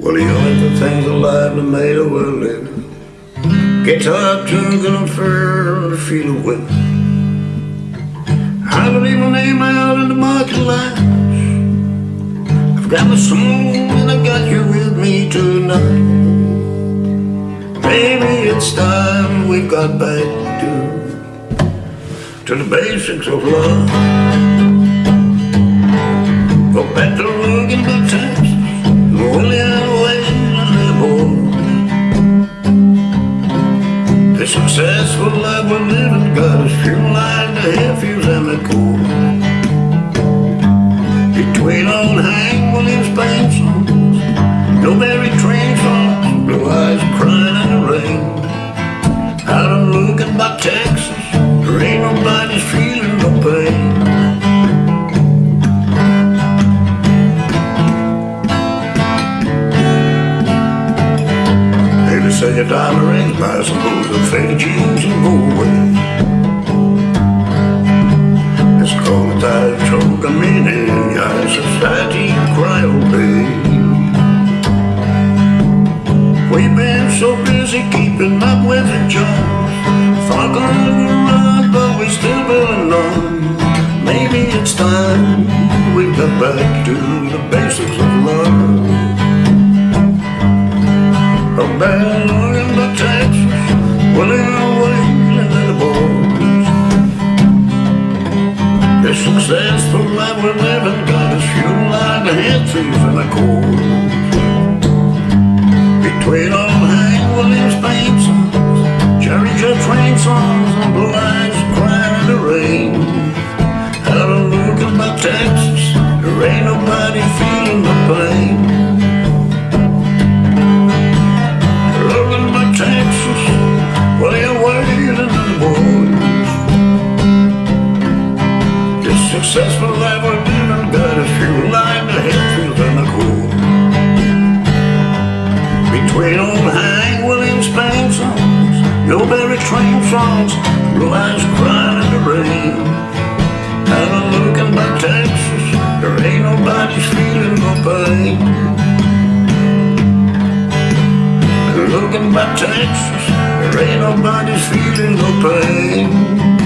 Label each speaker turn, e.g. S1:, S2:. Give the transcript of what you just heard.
S1: Well, the only things alive that made a world living. Guitar tunes and fur feel of wind. I believe my name out in the market lines. I've got my song and I got you with me tonight. Maybe it's time we got back to to the basics of love. Go back to successful life we're living got us feeling like the Hillfields Say a diamond ring buys some booze and faded jeans and go away. It's called a tide choke, a meaning in your society, you cry, oh. We've been so busy keeping up with the Jones. Thought on the run, but we still building on. Maybe it's time we got back to the basics of love. A band in the Texas, away the. The successful life we're living got us the in the cold. Between the successful life we're living got us fuel like the Hillfields and the cool. Between old Hank Williams paint songs, no Barry train songs, blue eyes crying in the rain. And I'm looking by Texas, there ain't nobody feeling no pain. Looking by Texas, ain't nobody's feeling no pain.